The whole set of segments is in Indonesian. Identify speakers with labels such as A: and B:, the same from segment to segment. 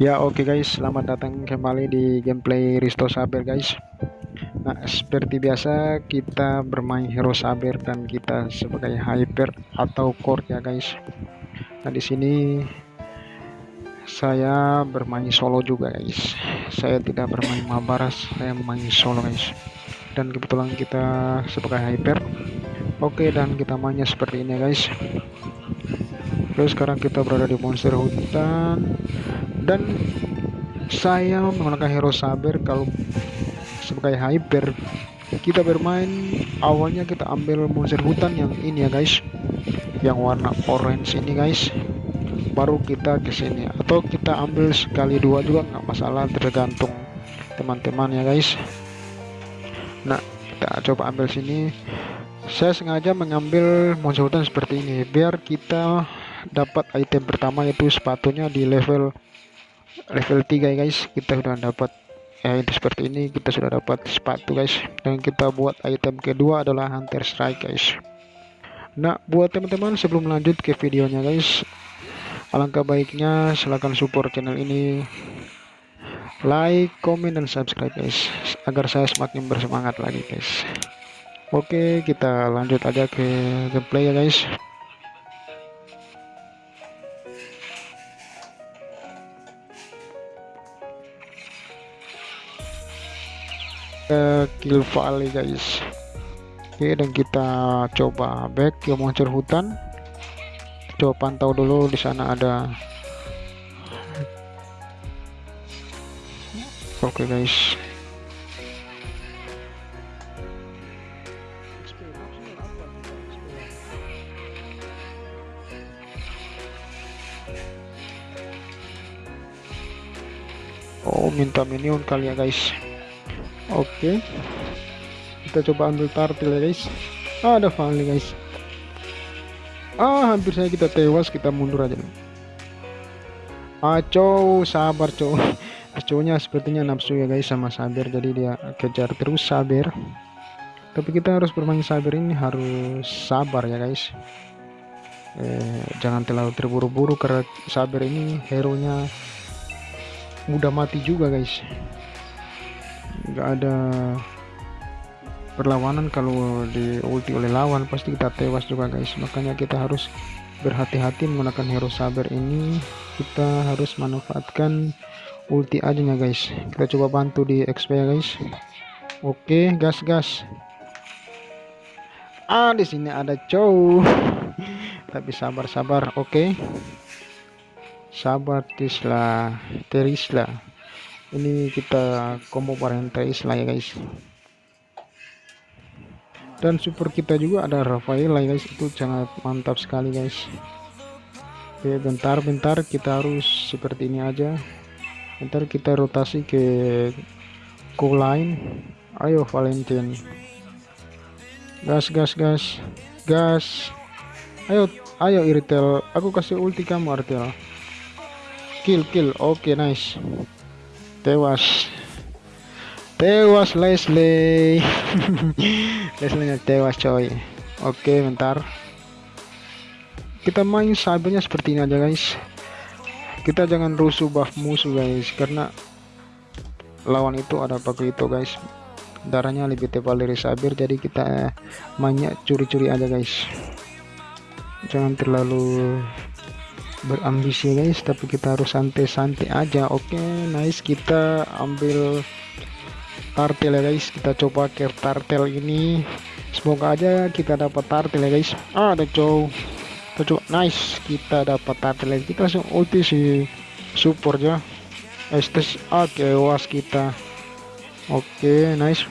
A: Ya oke okay guys, selamat datang kembali di gameplay Risto Saber guys. Nah seperti biasa kita bermain hero Saber dan kita sebagai hyper atau core ya guys. Nah di sini saya bermain solo juga guys. Saya tidak bermain mabaras, saya main solo guys. Dan kebetulan kita sebagai hyper. Oke okay, dan kita mainnya seperti ini guys. Terus sekarang kita berada di monster hutan. Dan saya menggunakan hero saber. Kalau sebagai hyper kita bermain. Awalnya kita ambil monster hutan yang ini ya guys. Yang warna orange ini guys. Baru kita ke sini. Atau kita ambil sekali dua juga nggak masalah. Tergantung teman-teman ya guys. Nah kita coba ambil sini. Saya sengaja mengambil monster hutan seperti ini biar kita dapat item pertama yaitu sepatunya di level level 3 guys. Kita sudah dapat ya itu seperti ini. Kita sudah dapat sepatu guys. Dan kita buat item kedua adalah hunter strike guys. Nah buat teman-teman sebelum lanjut ke videonya guys alangkah baiknya silahkan support channel ini. Like comment dan subscribe guys agar saya semakin bersemangat lagi guys. Oke kita lanjut aja ke gameplay ya guys ke kill valley guys. Oke dan kita coba back ke monster hutan. Coba pantau dulu di sana ada. Oke guys. Oh minta minion kali ya guys Oke. Kita coba ambil tartil ya guys. Ah, ada Vali guys. Ah, hampir saya kita tewas, kita mundur aja. Aco, sabar cow. Aconya sepertinya nafsu ya guys sama sabar jadi dia kejar terus sabar. Tapi kita harus bermain sabar ini harus sabar ya guys. Eh, jangan terlalu terburu-buru karena sabar ini hero nya mudah mati juga guys nggak ada perlawanan kalau di ulti oleh lawan pasti kita tewas juga guys. Makanya kita harus berhati-hati menggunakan hero sabar ini. Kita harus manfaatkan ulti aja ya guys. Kita coba bantu di XP ya guys. Oke gas gas. Ah di sini ada cow tapi sabar sabar oke. Sabar tislah terislah ini kita combo parenthesis lah ya guys. Dan super kita juga ada Rafael ya guys. Itu sangat mantap sekali guys. Oke bentar-bentar kita harus seperti ini aja. Bentar kita rotasi ke co line. Ayo Valentine. Gas gas gas. Gas. Ayo ayo Irtel. Aku kasih ulti kamu Artel. Kill kill. Oke okay, nice tewas. Tewas Leslie. Leslie tewas coy. Oke bentar. Kita main sabarnya seperti ini aja guys. Kita jangan rusuh buff musuh guys karena lawan itu ada pakai itu guys. Darahnya lebih tebal dari sabir jadi kita mainnya curi-curi aja guys. Jangan terlalu berambisi guys tapi kita harus santai-santai aja. Oke okay, nice kita ambil tartel ya guys. Kita coba ke tartel ini. Semoga aja kita dapat tartel ya guys. Ah ada cow nice kita dapat tartel. Kita langsung ulti si support ya. Estes oke okay, was kita. Oke okay, nice.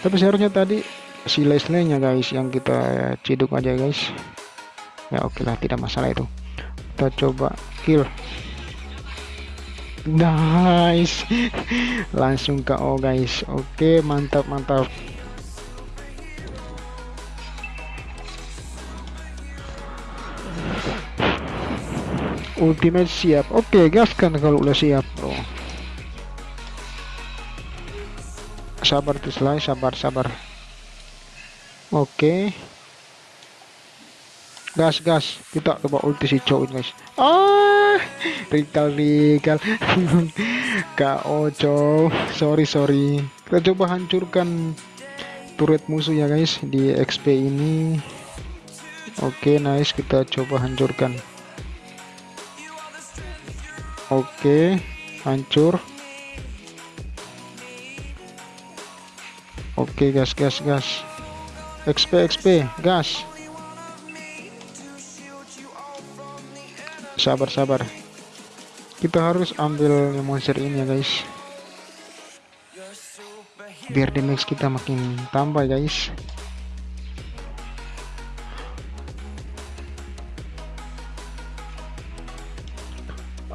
A: Tapi seharusnya tadi si Leslie nya guys yang kita ciduk aja guys. Ya oke okay lah tidak masalah itu kita coba kill. Nice. Langsung KO guys. Oke mantap mantap. Ultimate siap. Oke gaskan kalau udah siap bro. Sabar tuh sabar sabar. Oke gas gas. Kita coba ulti si cowok guys. Ah rikal rikal KO cow sorry sorry. Kita coba hancurkan turret musuh ya guys di XP ini. Oke okay, nice. Kita coba hancurkan. Oke okay, hancur. Oke okay, gas gas. Gas XP XP gas sabar sabar kita harus ambil monster ini ya guys. Biar damage kita makin tambah guys.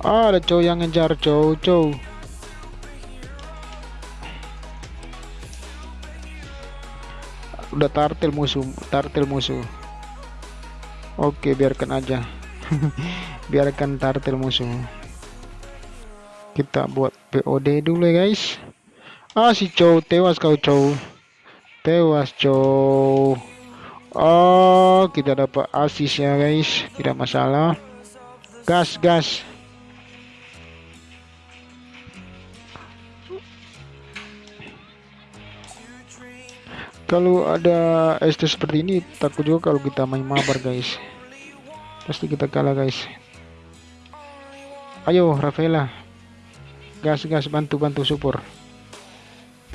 A: Ah, ada cowok yang ngejar cowok cowok. Udah tartil musuh tartil musuh. Oke biarkan aja biarkan tartil musuh kita buat POD dulu ya guys. Ah si cow tewas kau cow tewas cow oh kita dapat asis ya guys. Tidak masalah. Gas gas. Kalau ada ST seperti ini takut juga kalau kita main mabar guys. Pasti kita kalah guys ayo Rafaela. Gas gas bantu bantu support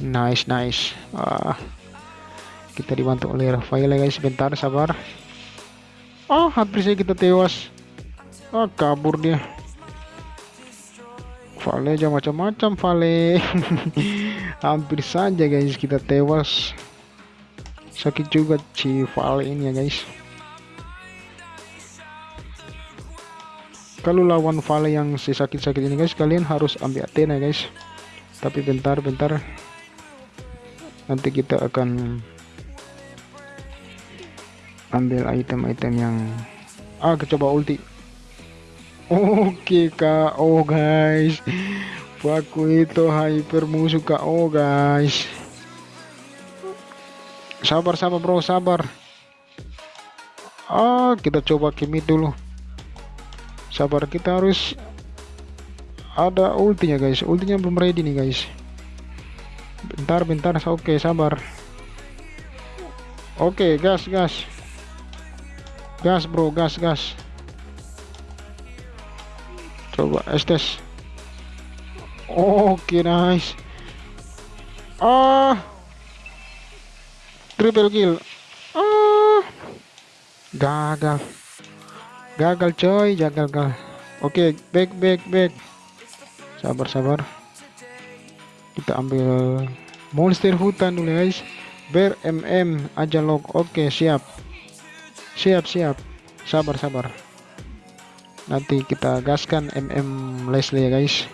A: nice nice. Ah. Kita dibantu oleh Rafaela guys. Bentar sabar. Oh hampir saja kita tewas. Ah kabur dia. Vale aja macam-macam Vale. Hampir saja guys kita tewas. Sakit juga si Vale ini ya guys kalau lawan Vale yang si sakit-sakit ini guys kalian harus ambil Athena guys. Tapi bentar-bentar nanti kita akan ambil item-item yang ah coba ulti. Oke KO guys. Baku itu hyper musuh KO guys. Sabar sabar bro. Sabar. Ah kita coba kimi dulu sabar. Kita harus ada ultinya guys. Ultinya belum ready nih guys. Bentar bentar. Oke okay, sabar. Oke okay, gas gas. Gas bro. Gas gas. Coba estes oke okay, nice. Ah. Triple kill. Ah. Gagal gagal coy gagal gagal. Oke okay, back back back. Sabar sabar. Kita ambil monster hutan dulu guys. Ber mm aja log. Oke okay, siap. Siap siap. Sabar sabar. Nanti kita gaskan mm Leslie ya guys.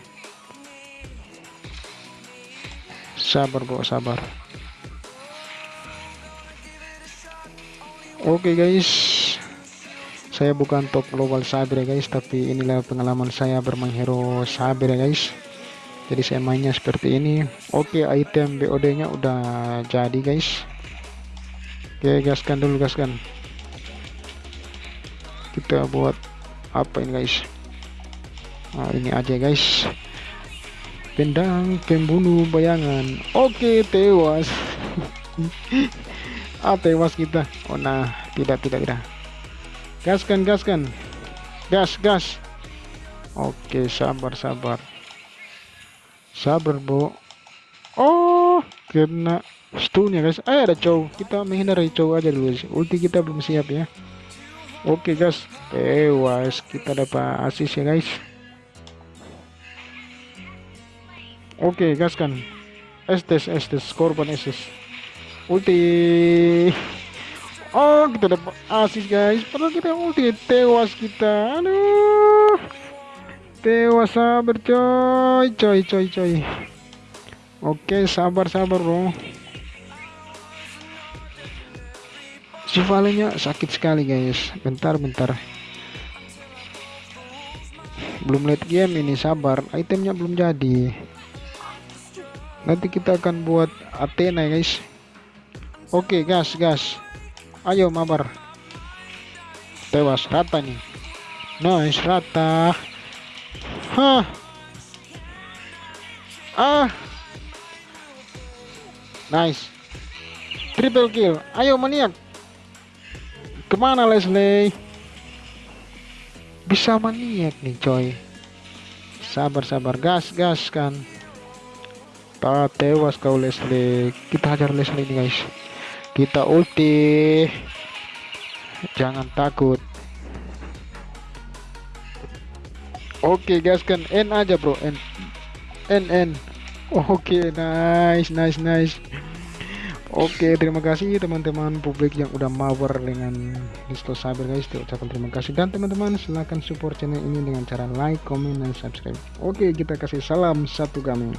A: Sabar bro sabar. Oke okay, guys saya bukan top global saber ya guys tapi inilah pengalaman saya bermain hero saber ya guys. Jadi saya mainnya seperti ini. Oke item BOD nya udah jadi guys. Oke gaskan dulu gaskan. Kita buat apa ini guys? Nah ini aja guys. Pendang pembunuh bayangan. Oke tewas. Ah tewas kita. Oh nah tidak tidak tidak gaskan gaskan. Gas gas. Oke sabar sabar. Sabar bu oh kena stun ya guys. Eh ada cow kita menghindari cow aja dulu ulti kita belum siap ya. Oke guys. Tewas. Kita dapat asis ya guys. Oke gaskan. Estes estes. Korban estes. Ulti Oh kita dapat asis guys. Padahal kita ulti Tewas kita. Aduh. Tewas sabar coy Coy coy. Coy Oke sabar sabar bro. Si valenya sakit sekali guys. Bentar bentar. Belum late game ini sabar. Itemnya belum jadi. Nanti kita akan buat Athena guys. Oke gas gas ayo mabar. Tewas rata nih. Nice rata. Hah. Ah. Nice. Triple kill. Ayo maniak. Ke mana Leslie? Bisa maniak nih coy. Sabar-sabar. Gas gas kan. Tak tewas kau Leslie. Kita hajar Leslie ini guys kita ulti. Jangan takut. Oke gas kan N aja bro. N N N oke nice nice nice. Oke, terima kasih teman-teman publik yang udah mawer dengan Disto Saber guys. Ucapkan terima kasih. Dan teman-teman silahkan support channel ini dengan cara like, comment, dan subscribe. Oke, kita kasih salam satu kami.